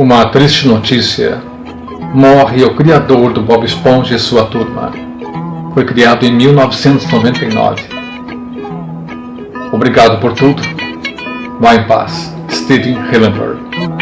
Uma triste notícia. Morre o criador do Bob Esponja e sua turma. Foi criado em 1999. Obrigado por tudo. Vá em paz. Steven Hillenburg